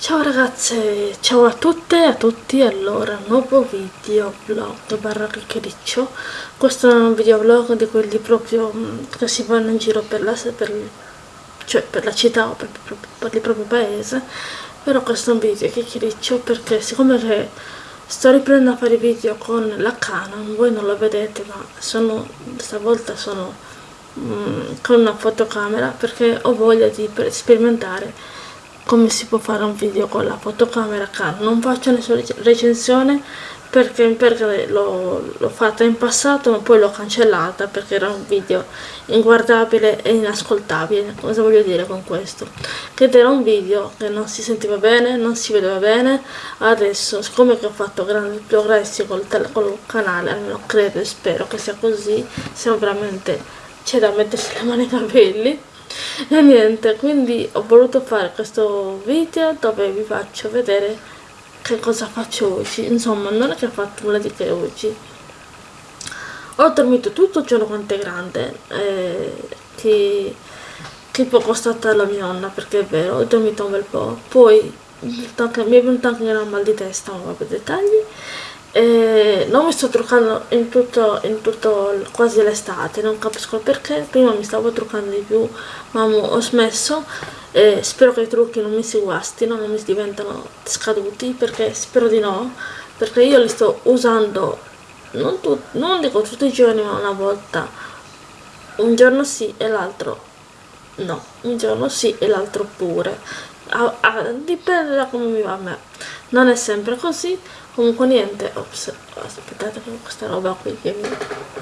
Ciao ragazze, ciao a tutte e a tutti, allora, nuovo video vlog barra chiacchiericcio questo è un video vlog di quelli proprio mm, che si vanno in giro per la, per, cioè per la città o per, per, per il proprio paese. Però questo è un video chiacchiericcio perché siccome che sto riprendendo a fare video con la Canon voi non lo vedete ma sono, stavolta sono mm, con una fotocamera perché ho voglia di sperimentare come si può fare un video con la fotocamera Canon non faccio nessuna recensione perché, perché l'ho fatta in passato ma poi l'ho cancellata perché era un video inguardabile e inascoltabile. Cosa voglio dire con questo? Che era un video che non si sentiva bene non si vedeva bene. Adesso siccome ho fatto grandi progressi col, col canale almeno credo e spero che sia così siamo veramente c'è da mettersi le mani nei capelli e niente quindi ho voluto fare questo video dove vi faccio vedere che cosa faccio oggi. Insomma non è che ho fatto nulla di che oggi. Ho dormito tutto il giorno quanto è grande eh, che, che poco stata la mia nonna perché è vero ho dormito un bel po' poi mi è venuto anche una mal di testa ma vabbè dettagli e non mi sto truccando in tutto, in tutto quasi l'estate non capisco perché. Prima mi stavo truccando di più ma ho smesso e spero che i trucchi non mi si guastino non mi diventano scaduti perché spero di no perché io li sto usando non, non dico tutti i giorni ma una volta. Un giorno sì e l'altro no un giorno sì e l'altro pure. A, a, dipende da come mi va a me. Non è sempre così comunque niente ops aspettate con questa roba qui che mi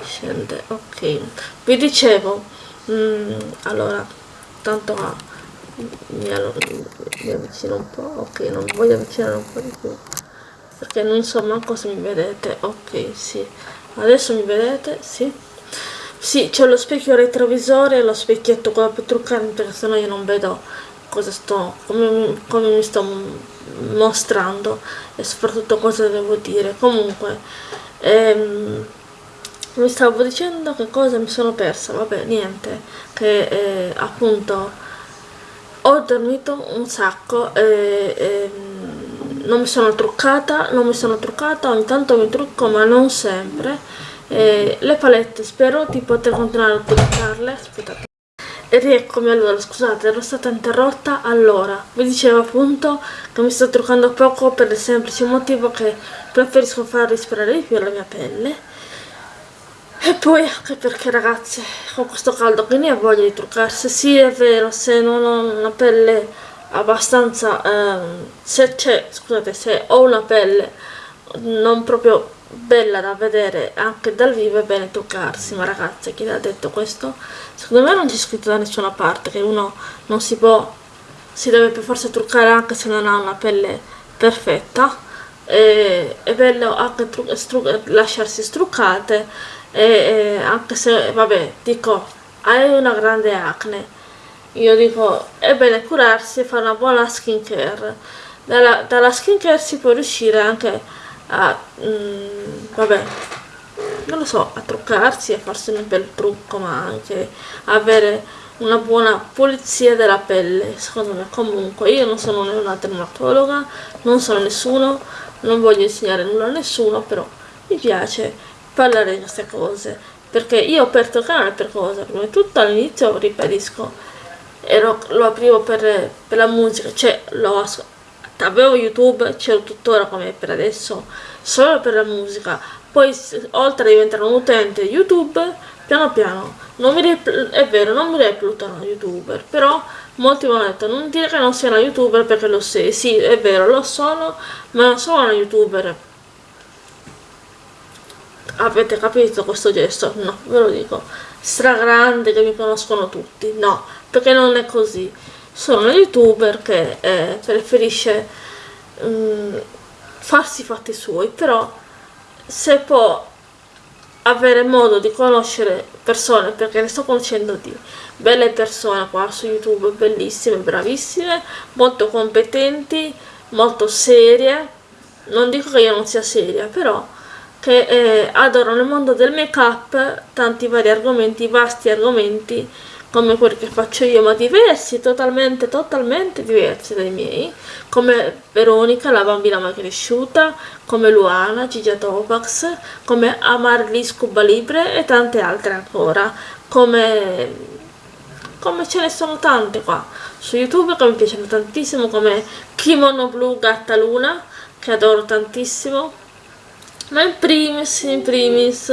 scende ok. Vi dicevo mm, allora tanto a mi, mi avvicino un po' ok non voglio avvicinare un po' di più perché non so manco se mi vedete ok sì. Adesso mi vedete sì. Sì c'è lo specchio retrovisore e lo specchietto quello per truccarmi perché sennò io non vedo cosa sto come, come mi sto mostrando e soprattutto cosa devo dire. Comunque ehm, mi stavo dicendo che cosa mi sono persa vabbè niente che eh, appunto ho dormito un sacco e, e non mi sono truccata non mi sono truccata ogni tanto mi trucco ma non sempre. E le palette spero di poter continuare a utilizzarle aspettate e rieccomi allora, scusate, ero stata interrotta allora. Vi dicevo appunto che mi sto truccando poco per il semplice motivo che preferisco far respirare di più la mia pelle. E poi anche perché ragazzi, con questo caldo che ne ha voglia di truccarsi, sì è vero, se non ho una pelle abbastanza, ehm, se c'è, scusate, se ho una pelle non proprio bella da vedere anche dal vivo è bene toccarsi. Ma ragazzi chi l'ha detto questo? Secondo me non c'è scritto da nessuna parte che uno non si può si deve per forza truccare anche se non ha una pelle perfetta. E, è bello anche lasciarsi struccate e, e anche se vabbè dico hai una grande acne. Io dico è bene curarsi e fare una buona skincare. Dalla, dalla skincare si può riuscire anche a mm, vabbè non lo so a truccarsi a farsi un bel trucco ma anche avere una buona pulizia della pelle secondo me. Comunque io non sono una dermatologa non sono nessuno non voglio insegnare nulla a nessuno però mi piace parlare di queste cose perché io ho aperto il canale per cosa prima di tutto all'inizio ribadisco ero, lo aprivo per, per la musica cioè lo ascolto avevo youtube c'ero tuttora come per adesso solo per la musica. Poi oltre a diventare un utente youtube piano piano non mi è vero non mi reputo una youtuber però molti mi hanno detto non dire che non sei una youtuber perché lo sei. Sì è vero lo sono ma non sono una youtuber. Avete capito questo gesto? no ve lo dico. Stragrande che mi conoscono tutti. No perché non è così sono una youtuber che eh, preferisce um, farsi i fatti suoi però se può avere modo di conoscere persone perché ne sto conoscendo di belle persone qua su youtube bellissime bravissime molto competenti molto serie. Non dico che io non sia seria però che eh, adorano il mondo del make up tanti vari argomenti vasti argomenti come quelli che faccio io ma diversi totalmente totalmente diversi dai miei come Veronica la bambina mai cresciuta come Luana, Gigia Topax come Amarlis Cuba Libre e tante altre ancora come come ce ne sono tante qua su youtube che mi piacciono tantissimo come Kimono Blu Gatta Luna che adoro tantissimo ma in primis in primis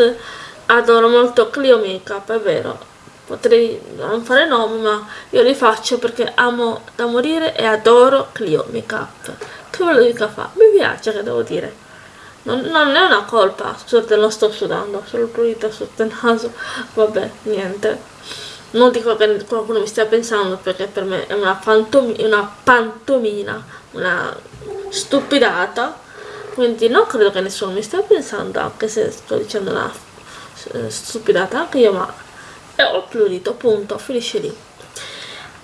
adoro molto Clio Makeup è vero potrei non fare nomi ma io li faccio perché amo da morire e adoro Clio Makeup che ve lo dica fa? Mi piace che devo dire. Non, non è una colpa scusate non sto sudando solo prurito sotto il naso. Vabbè niente. Non dico che qualcuno mi stia pensando perché per me è una, una pantomina, una stupidata, quindi non credo che nessuno mi stia pensando, anche se sto dicendo una eh, stupidata anche io, ma e ho plurito, punto, finisce lì.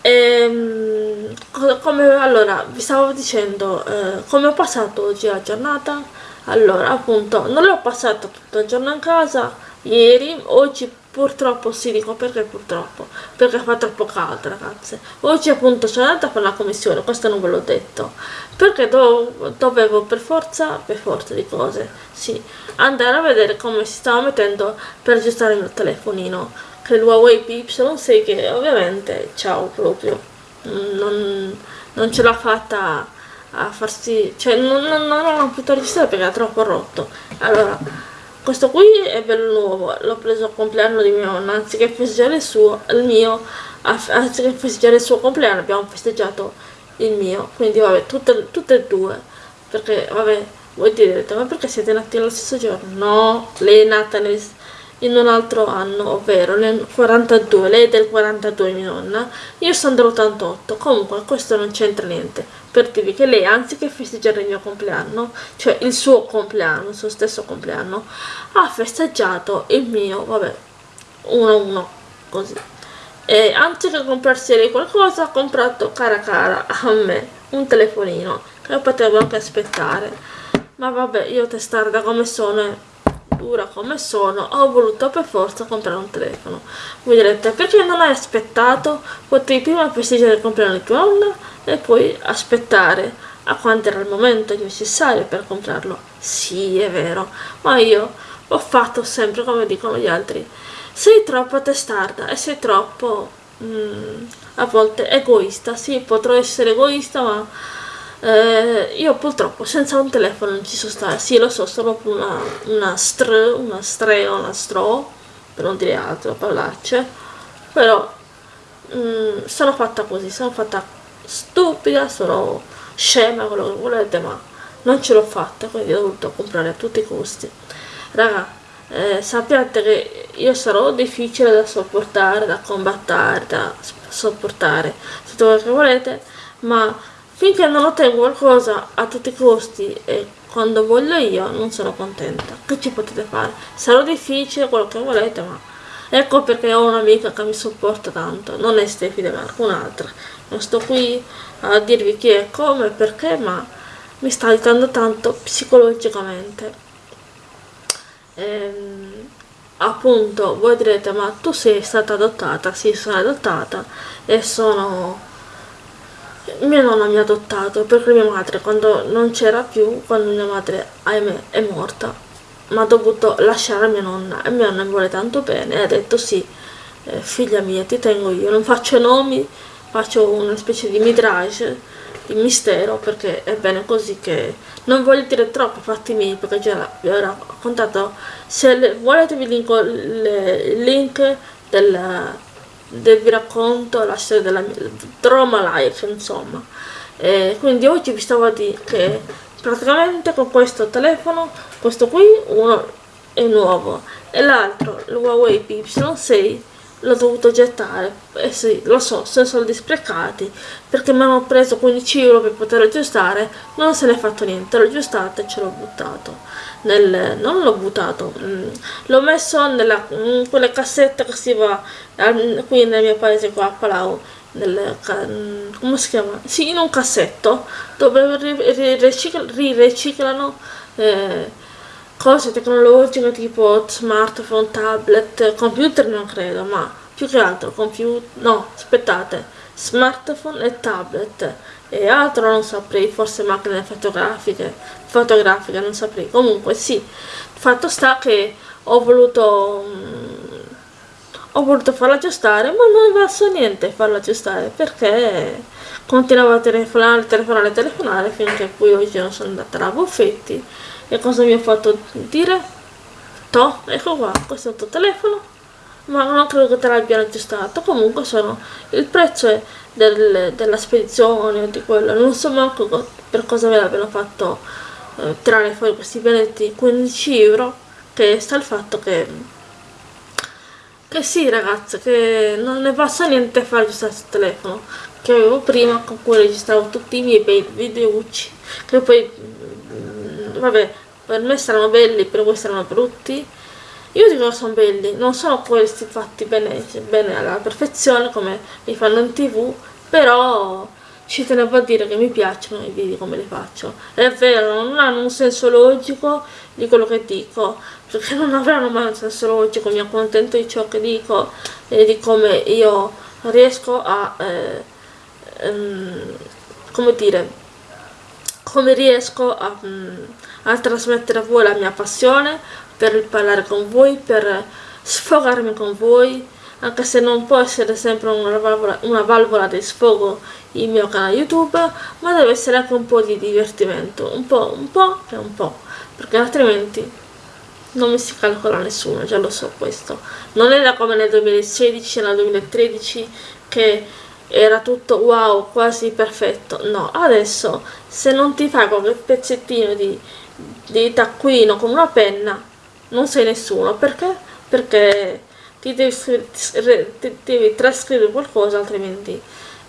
E, ehm, come allora vi stavo dicendo eh, come ho passato oggi la giornata allora appunto non l'ho passata tutto il giorno in casa ieri oggi Purtroppo sì, dico perché purtroppo, perché fa troppo caldo ragazze. Oggi appunto sono andata fare la commissione, questo non ve l'ho detto, perché do dovevo per forza, per forza di cose, sì, andare a vedere come si stava mettendo per aggiustare il mio telefonino, che è il Huawei P-Y6 che ovviamente, ciao proprio, non, non ce l'ha fatta a farsi, cioè non, non, non ho potuto registrare perché era troppo rotto. Allora, questo qui è bello nuovo, l'ho preso al compleanno di mia nonna, anziché festeggiare il suo, il mio, anziché festeggiare il suo compleanno abbiamo festeggiato il mio, quindi vabbè, tutte, tutte e due, perché vabbè, voi direte, ma perché siete nati allo stesso giorno? No, lei è nata nel, in un altro anno, ovvero nel 42, lei è del 42 mia nonna, io sono dell'88, comunque questo non c'entra niente, per dirvi che lei anziché festeggiare il mio compleanno, cioè il suo compleanno, il suo stesso compleanno, ha festeggiato il mio, vabbè, uno a uno, così. E anziché comprarsi lei qualcosa, ha comprato cara cara a me un telefonino, che potevo anche aspettare. Ma vabbè, io testarda come sono dura come sono ho voluto per forza comprare un telefono. Voi direte perché non hai aspettato? Potevi prima festeggiare il compleanno di tua nonna e poi aspettare a quando era il momento necessario per comprarlo. Sì è vero ma io ho fatto sempre come dicono gli altri. Sei troppo testarda e sei troppo mm, a volte egoista. Sì potrò essere egoista ma eh, io purtroppo senza un telefono non ci so stare. Sì lo so sono una, una str una streo una stro per non dire altro parolacce però mm, sono fatta così sono fatta stupida sono scema quello che volete ma non ce l'ho fatta quindi ho dovuto comprare a tutti i costi. Raga eh, sappiate che io sarò difficile da sopportare da combattere da sopportare tutto quello che volete ma Finché non ottengo qualcosa a tutti i costi e quando voglio io non sono contenta. Che ci potete fare? Sarà difficile quello che volete, ma ecco perché ho un'amica che mi sopporta tanto. Non è Stefi, ma qualcun'altra. Non sto qui a dirvi chi è, come, perché, ma mi sta aiutando tanto psicologicamente. Ehm, appunto, voi direte, ma tu sei stata adottata? Sì, sono adottata e sono mia nonna mi ha adottato perché mia madre quando non c'era più, quando mia madre ahimè è morta, mi ha dovuto lasciare mia nonna e mia nonna mi vuole tanto bene e ha detto sì, eh, figlia mia ti tengo io, non faccio nomi, faccio una specie di midrage, di mistero perché è bene così che non voglio dire troppo fatti miei perché già vi ho raccontato, se le, volete vi linko il link del vi racconto la storia della mia drama life insomma. E quindi oggi vi stavo a dire che praticamente con questo telefono questo qui uno è nuovo e l'altro il Huawei P6 l'ho dovuto gettare eh sì lo so sono soldi sprecati perché mi hanno preso 15 euro per poter aggiustare non se ne è fatto niente l'ho aggiustato e ce l'ho buttato nel, non l'ho buttato mm, l'ho messo nella in quelle cassette che si va qui nel mio paese qua a Palau nel, mm, come si chiama? sì in un cassetto dove ririciclano eh, cose tecnologiche tipo smartphone, tablet, computer non credo, ma più che altro computer, no, aspettate, smartphone e tablet. E altro non saprei, forse macchine fotografiche, fotografiche non saprei, comunque sì, fatto sta che ho voluto mm, ho voluto farla aggiustare ma non è valso niente farla aggiustare perché continuavo a telefonare, telefonare, telefonare finché poi oggi non sono andata alla Buffetti. E cosa mi ha fatto dire? Toh, ecco qua, questo è il tuo telefono ma non credo che te l'abbiano aggiustato comunque sono il prezzo del, della spedizione o di quello non so manco per cosa ve l'abbiano fatto eh, tirare fuori questi benedetti 15 euro che sta il fatto che che sì ragazze che non ne basta niente fare aggiustare il telefono che avevo prima con cui registravo tutti i miei bei videoucci che poi mm, vabbè per me saranno belli per voi saranno brutti. Io dico che sono belli non sono questi fatti bene, bene alla perfezione come li fanno in tv però ci tenevo a dire che mi piacciono i video come li faccio. È vero non hanno un senso logico di quello che dico perché non avranno mai un senso logico mi accontento di ciò che dico e di come io riesco a eh, ehm, come dire come riesco a, mm, a trasmettere a voi la mia passione per parlare con voi per sfogarmi con voi anche se non può essere sempre una valvola, una valvola di sfogo il mio canale youtube ma deve essere anche un po' di divertimento un po', un po' e un po' perché altrimenti non mi si calcola nessuno, già lo so questo. Non era come nel 2016 e nel 2013 che era tutto wow, quasi perfetto. No, adesso se non ti fai qualche pezzettino di, di taccuino con una penna non sei nessuno. Perché? perché ti devi, ti devi trascrivere qualcosa altrimenti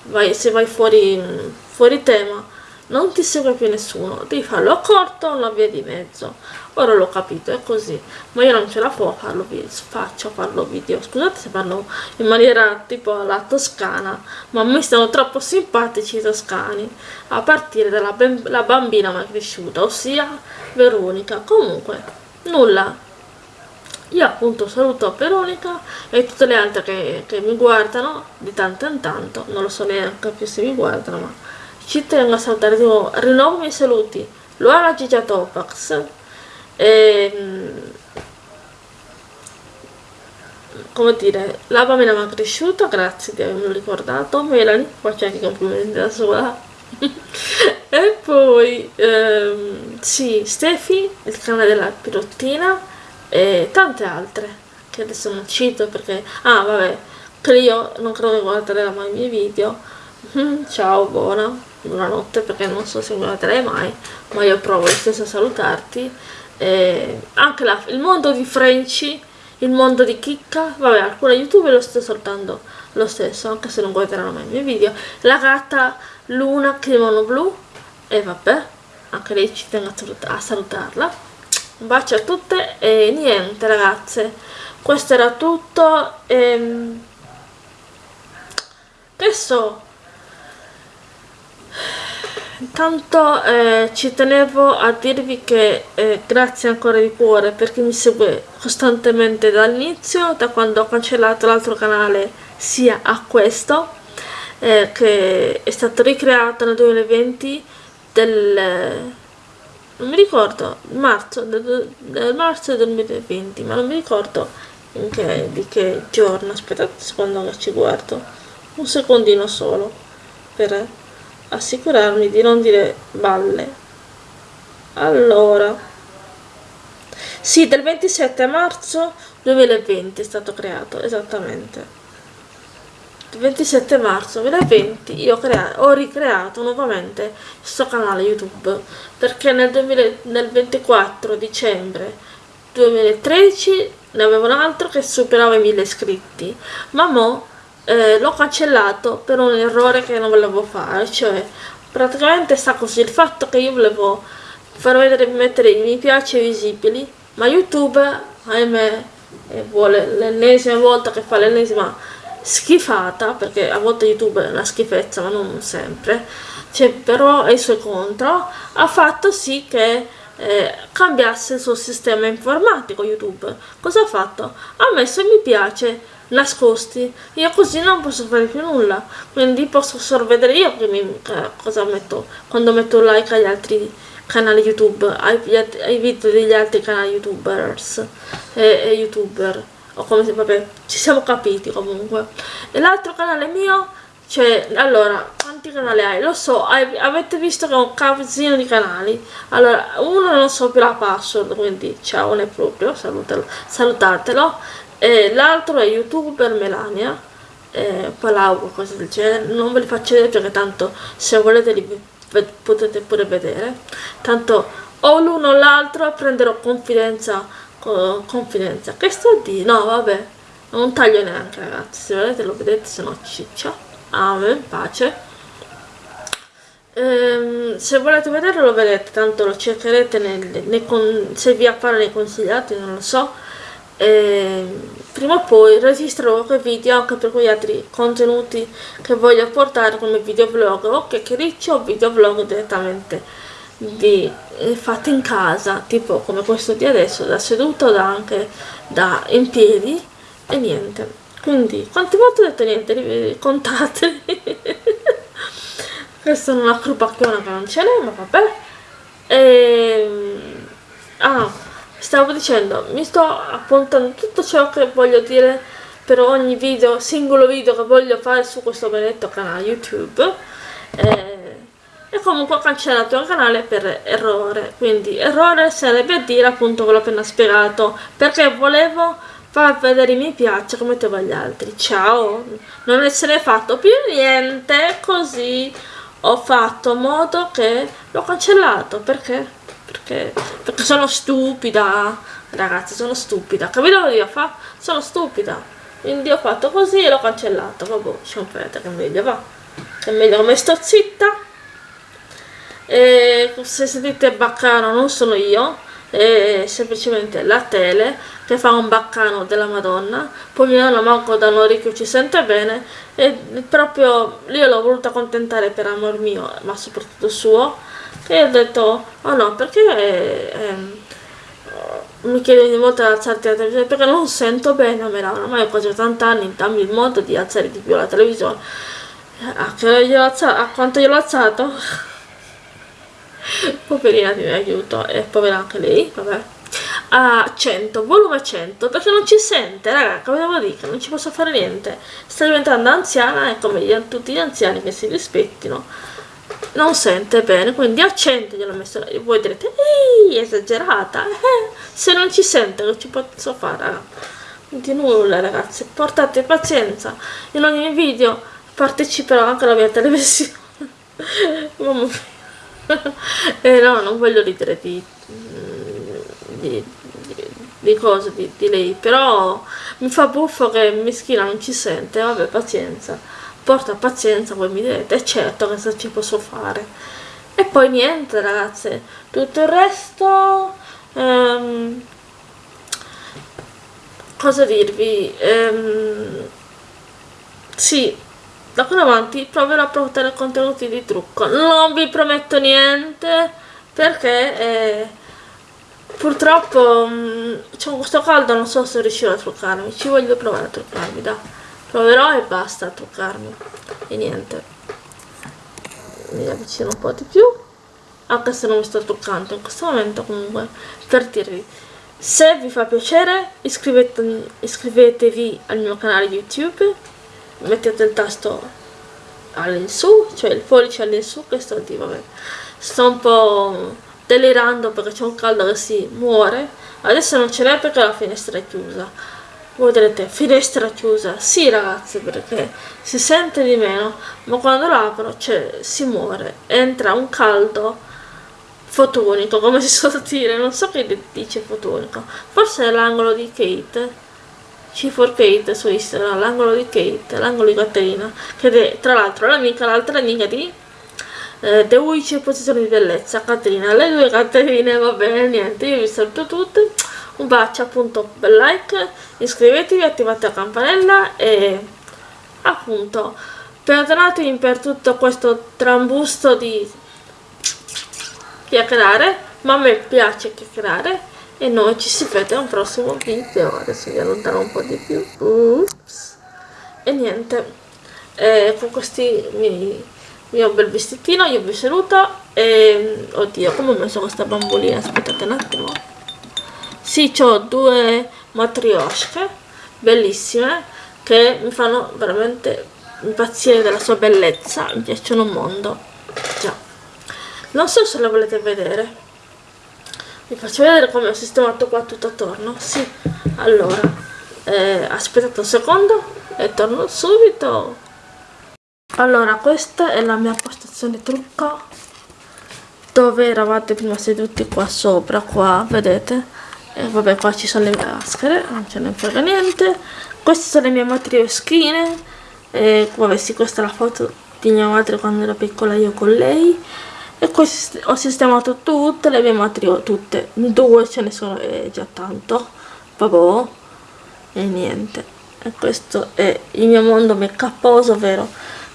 vai, se vai fuori, fuori tema non ti segue più nessuno. Devi farlo a corto o una via di mezzo ora l'ho capito è così. Ma io non ce la farlo video faccio farlo video. Scusate se parlo in maniera tipo alla toscana ma a me stanno troppo simpatici i toscani a partire dalla bambina mai cresciuta ossia Veronica. Comunque nulla. Io appunto saluto Veronica e tutte le altre che, che, mi guardano di tanto in tanto non lo so neanche più se mi guardano ma ci tengo a salutare dico, rinnovo i miei saluti. Luana Gigia Topax e mm, come dire la bambina mi ha cresciuto grazie di avermi ricordato Melanie faccio anche i complimenti da sola. E poi ehm, sì Stefi il canale della pirottina e tante altre che adesso non cito perché ah vabbè che io non credo che guarderà mai i miei video. Mm, ciao buona buonanotte perché non so se guarderai mai ma io provo stesso a salutarti e anche la, il mondo di Frenchy il mondo di Chicca vabbè alcune youtube lo sto salutando lo stesso anche se non guarderanno mai i miei video. La gatta Luna Kimono Blu e vabbè anche lei ci tengo a salutarla. Un bacio a tutte e niente ragazze. Questo era tutto ehm, adesso intanto eh, ci tenevo a dirvi che eh, grazie ancora di cuore per chi mi segue costantemente dall'inizio da quando ho cancellato l'altro canale sia a questo eh, che è stato ricreato nel 2020 del non mi ricordo marzo del, del marzo del 2020 ma non mi ricordo che, di che giorno aspettate un secondo che ci guardo un secondino solo per assicurarmi di non dire balle. Allora sì del 27 marzo 2020 è stato creato esattamente. Il 27 marzo 2020 io ho ricreato nuovamente questo canale youtube perché nel, 2000, nel 24 dicembre 2013 ne avevo un altro che superava i 1000 iscritti ma mo eh, l'ho cancellato per un errore che non volevo fare cioè praticamente sta così. Il fatto che io volevo far vedere mettere i mi piace visibili ma youtube ahimè vuole l'ennesima volta che fa l'ennesima schifata perché a volte youtube è una schifezza ma non sempre cioè, però ai suoi contro ha fatto sì che eh, cambiasse il suo sistema informatico youtube. Cosa ha fatto? ha messo mi piace nascosti. Io così non posso fare più nulla. Quindi posso solo vedere io mi, cosa metto? Quando metto like agli altri canali youtube ai, ai video degli altri canali youtubers e, e youtuber. O come se vabbè ci siamo capiti comunque. E l'altro canale mio cioè allora quanti canali. Hai lo so hai, avete visto che ho un casino di canali. Allora uno non so più la password quindi ciao è proprio salutalo, salutatelo. E l'altro è youtuber Melania. Eh, Palau cose del genere. Non ve li faccio vedere perché tanto se volete li potete pure vedere. Tanto o l'uno o l'altro prenderò confidenza confidenza. Che sto di no vabbè non taglio neanche ragazzi. Se volete lo vedete se no ciccia. Amen, pace. Ehm, se volete vederlo lo vedete, tanto lo cercherete nel, nei con, se vi appare nei consigliati, non lo so. Ehm, prima o poi registrerò quei video anche per quegli altri contenuti che voglio portare come videoblog. O chiacchiericcio o videoblog direttamente di, eh, in casa, tipo come questo di adesso, da seduto o da anche da in piedi e niente. Quindi quante volte ho detto niente? Contateli questa è una crupacchiona che non ce n'è ma vabbè e... Ehm, ah stavo dicendo mi sto appuntando tutto ciò che voglio dire per ogni video singolo video che voglio fare su questo benedetto canale youtube. E, e comunque ho cancellato il canale per errore. Quindi errore sarebbe dire appunto quello appena spiegato. Perché volevo fa vedere i mi piace come te agli altri. Ciao. Non essere fatto più niente così ho fatto modo che l'ho cancellato. Perché? Perché perché sono stupida ragazzi sono stupida. Capito cosa io fa sono stupida. Quindi ho fatto così e l'ho cancellato. Vabbè sciompete che meglio va. Che meglio come sto zitta. E se sentite baccano non sono io è semplicemente la tele che fa un baccano della madonna poi mio nonno manco da un orecchio ci sente bene e proprio io l'ho voluta accontentare per amor mio ma soprattutto suo e ho detto oh no perché eh, mi chiede ogni volta di alzarti la televisione? Perché non sento bene me la ormai ho quasi 80 anni dammi il modo di alzare di più la televisione. A, a quanto gliel'ho alzato? Poverina ti aiuto e povera anche lei vabbè a 100 volume 100 perché non ci sente raga come devo dire non ci posso fare niente. Sta diventando anziana e come gli, tutti gli anziani che si rispettino non sente bene quindi a 100 gliel'ho messo e voi direte ehi esagerata eh, se non ci sente non ci posso fare raga. Di nulla ragazzi portate pazienza. In ogni video parteciperò anche alla mia televisione. Mamma mia. Eh, no, non voglio ridere di, di, di, cose di, di, lei, però mi fa buffo che Mischina non ci sente, vabbè pazienza, porta pazienza, voi mi direte, certo che cosa ci posso fare. E poi niente ragazze, tutto il resto... Um, cosa dirvi? Um, sì, da qui in avanti proverò a portare contenuti di trucco non vi prometto niente perché eh, purtroppo mm, c'è questo caldo non so se riuscirò a truccarmi. Ci voglio provare a truccarmi da proverò e basta a truccarmi. E niente. Mi avvicino un po' di più. Anche se non mi sto truccando in questo momento comunque per dirvi. Se vi fa piacere iscrivetevi, iscrivetevi al mio canale youtube. Mettete il tasto all'insù, cioè il pollice all'insù, questo di vabbè. Sto un po' delirando perché c'è un caldo che si muore. Adesso non ce n'è perché la finestra è chiusa. Voi direte, finestra chiusa? Sì ragazzi, perché si sente di meno, ma quando l'apro cioè, si muore. Entra un caldo fotonico, come si suol dire, non so che dice fotonico. Forse è l'angolo di Kate C4 Kate su Instagram, l'angolo di Kate, l'angolo di Caterina, che è tra l'altro l'amica, l'altra amica di eh, The Witch posizione di bellezza, Caterina, le due Caterine, va bene, niente, io vi saluto tutte, un bacio appunto, bel like, iscrivetevi, attivate la campanella e appunto perdonatevi per tutto questo trambusto di chiacchierare, ma a me piace chiacchierare e noi ci si vede un prossimo video. Adesso vi allontano un po' di più. Ups. e niente. Eh, con questi miei mio bel vestitino io vi saluto e oddio come ho messo questa bambolina? Aspettate un attimo. Sì ho due matriosche bellissime che mi fanno veramente impazzire della sua bellezza mi piacciono un mondo. Già. Non so se la volete vedere. Vi faccio vedere come ho sistemato qua tutto attorno. Sì allora eh, aspettate un secondo e torno subito allora questa è la mia postazione trucca. Dove eravate prima seduti? Qua sopra qua vedete? E vabbè qua ci sono le maschere non ce ne frega niente. Queste sono le mie matrioschine. E vabbè sì questa è la foto di mia madre quando ero piccola io con lei. E queste ho sistemato tutte le mie matrio tutte. Due ce ne sono è già tanto. Vabbè e niente. E questo è il mio mondo make uposo ovvero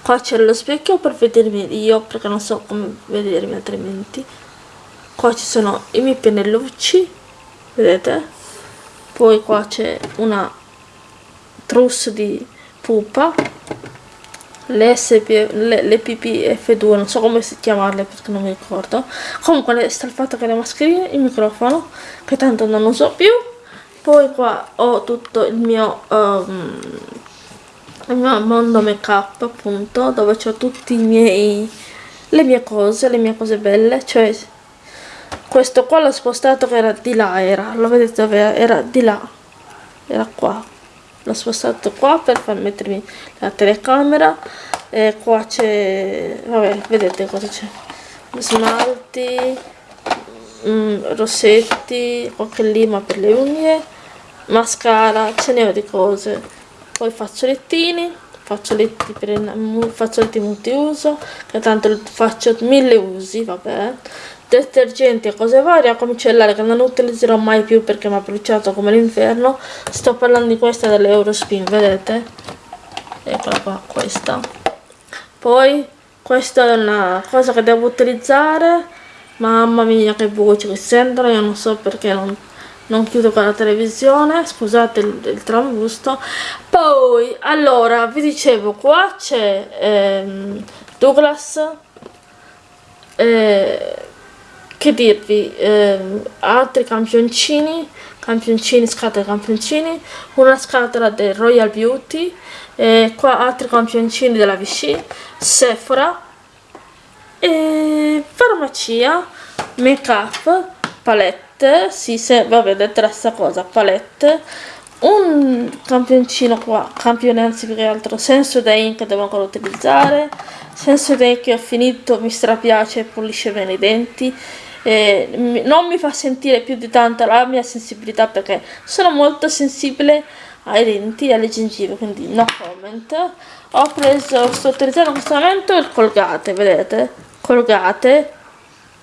qua c'è lo specchio per vedermi io perché non so come vedermi altrimenti. Qua ci sono i miei pennellucci vedete? Poi qua c'è una trousse di pupa le, SP, le, le PPF2 non so come chiamarle perché non mi ricordo. Comunque sta il fatto che le mascherine il microfono che tanto non uso più. Poi qua ho tutto il mio um, il mio mondo make up appunto dove ho tutti i miei le mie cose le mie cose belle cioè questo qua l'ho spostato che era di là era lo vedete dove era di là era qua. L'ho spostato qua per far mettermi la telecamera e qua c'è vabbè vedete cosa c'è. Smalti mm, rossetti qualche lima per le unghie mascara ce ne ho di cose poi fazzolettini fazzoletti per fazzoletti multiuso che tanto faccio mille usi vabbè. Detergenti e cose varie acqua micellare che non utilizzerò mai più perché mi ha bruciato come l'inferno. Sto parlando di questa dell'Eurospin vedete? Eccola qua questa. Poi questa è una cosa che devo utilizzare. Mamma mia che voce che sentono io non so perché non non chiudo con la televisione scusate il, il trambusto. Poi allora vi dicevo qua c'è ehm, Douglas eh, che dirvi eh, altri campioncini campioncini scatole campioncini una scatola del Royal Beauty e qua altri campioncini della Vichy Sephora e farmacia make up palette palette sì se vabbè detto la stessa cosa palette. Un campioncino qua campione anzi più che altro Sensodyne che devo ancora utilizzare Sensodyne che ho finito mi strapiace pulisce bene i denti. E non mi fa sentire più di tanto la mia sensibilità perché sono molto sensibile ai denti e alle gengive quindi no comment. Ho preso sto utilizzando in questo momento il colgate vedete? Colgate.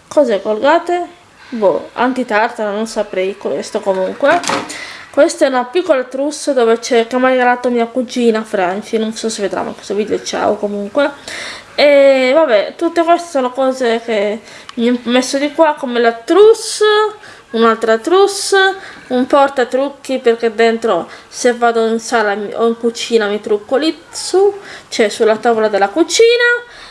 Cos'è colgate boh, antitartara, non saprei questo comunque. Questa è una piccola trousse dove c'è che mi ha regalato mia cugina Franci, non so se vedrà ma questo video ciao comunque. E vabbè, tutte queste sono cose che mi ho messo di qua come la trousse, un'altra trousse, un portatrucchi perché dentro se vado in sala o in cucina mi trucco lì su, cioè sulla tavola della cucina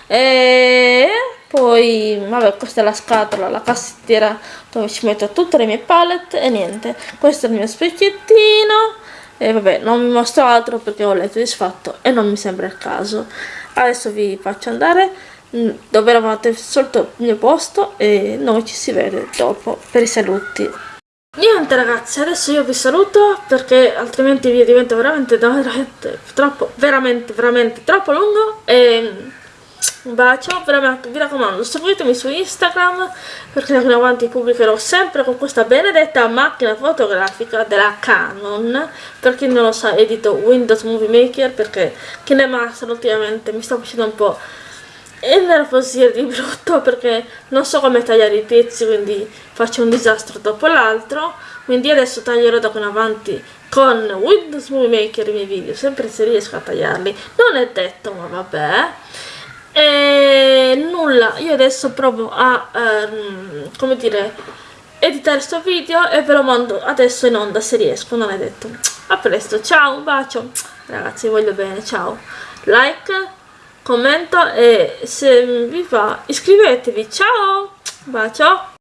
e poi vabbè questa è la scatola la cassettiera dove ci metto tutte le mie palette e niente. Questo è il mio specchiettino. E vabbè non vi mostro altro perché ho letto disfatto e non mi sembra il caso. Adesso vi faccio andare mm, dove eravate sotto il mio posto e noi ci si vede dopo per i saluti. Niente ragazzi adesso io vi saluto perché altrimenti vi diventa veramente, veramente troppo veramente veramente troppo lungo e un bacio, veramente vi raccomando seguitemi su Instagram perché da qui in avanti pubblicherò sempre con questa benedetta macchina fotografica della Canon. Per chi non lo sa edito Windows Movie Maker perché KineMaster ultimamente mi sta facendo un po' innervosire di brutto perché non so come tagliare i pezzi quindi faccio un disastro dopo l'altro. Quindi adesso taglierò da qui in avanti con Windows Movie Maker i miei video sempre se riesco a tagliarli. Non è detto ma vabbè e nulla io adesso provo a ehm, come dire editare questo video e ve lo mando adesso in onda se riesco, non è detto. A presto, ciao, un bacio. Ragazzi, voglio bene, ciao. Like, commento e se vi va iscrivetevi. Ciao, bacio.